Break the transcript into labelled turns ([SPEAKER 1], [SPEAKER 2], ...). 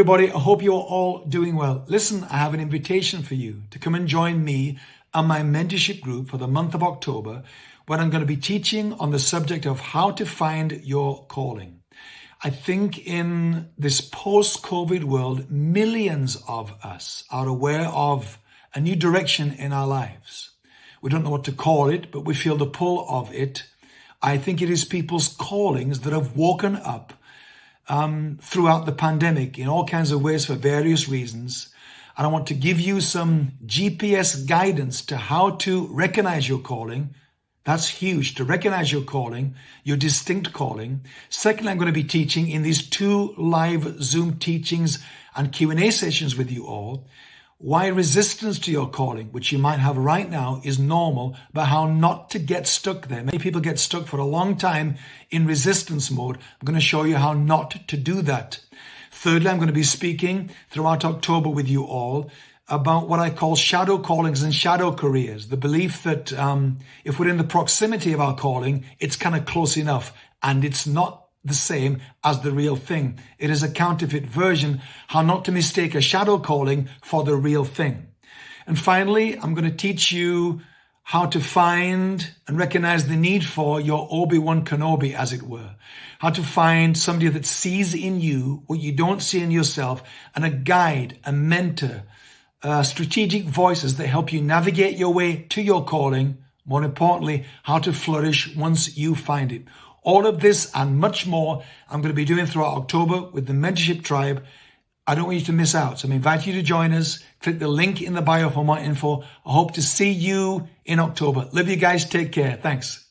[SPEAKER 1] Everybody, I hope you're all doing well. Listen, I have an invitation for you to come and join me and my mentorship group for the month of October when I'm going to be teaching on the subject of how to find your calling. I think in this post-COVID world, millions of us are aware of a new direction in our lives. We don't know what to call it, but we feel the pull of it. I think it is people's callings that have woken up um, throughout the pandemic in all kinds of ways for various reasons. And I want to give you some GPS guidance to how to recognize your calling. That's huge to recognize your calling, your distinct calling. Secondly, I'm going to be teaching in these two live Zoom teachings and Q&A sessions with you all why resistance to your calling, which you might have right now, is normal, but how not to get stuck there. Many people get stuck for a long time in resistance mode. I'm going to show you how not to do that. Thirdly, I'm going to be speaking throughout October with you all about what I call shadow callings and shadow careers. The belief that um, if we're in the proximity of our calling, it's kind of close enough. And it's not the same as the real thing. It is a counterfeit version, how not to mistake a shadow calling for the real thing. And finally, I'm going to teach you how to find and recognize the need for your Obi-Wan Kenobi, as it were. How to find somebody that sees in you what you don't see in yourself and a guide, a mentor, uh, strategic voices that help you navigate your way to your calling. More importantly, how to flourish once you find it. All of this and much more I'm going to be doing throughout October with the Mentorship Tribe. I don't want you to miss out. So I invite you to join us. Click the link in the bio for more info. I hope to see you in October. Love you guys. Take care. Thanks.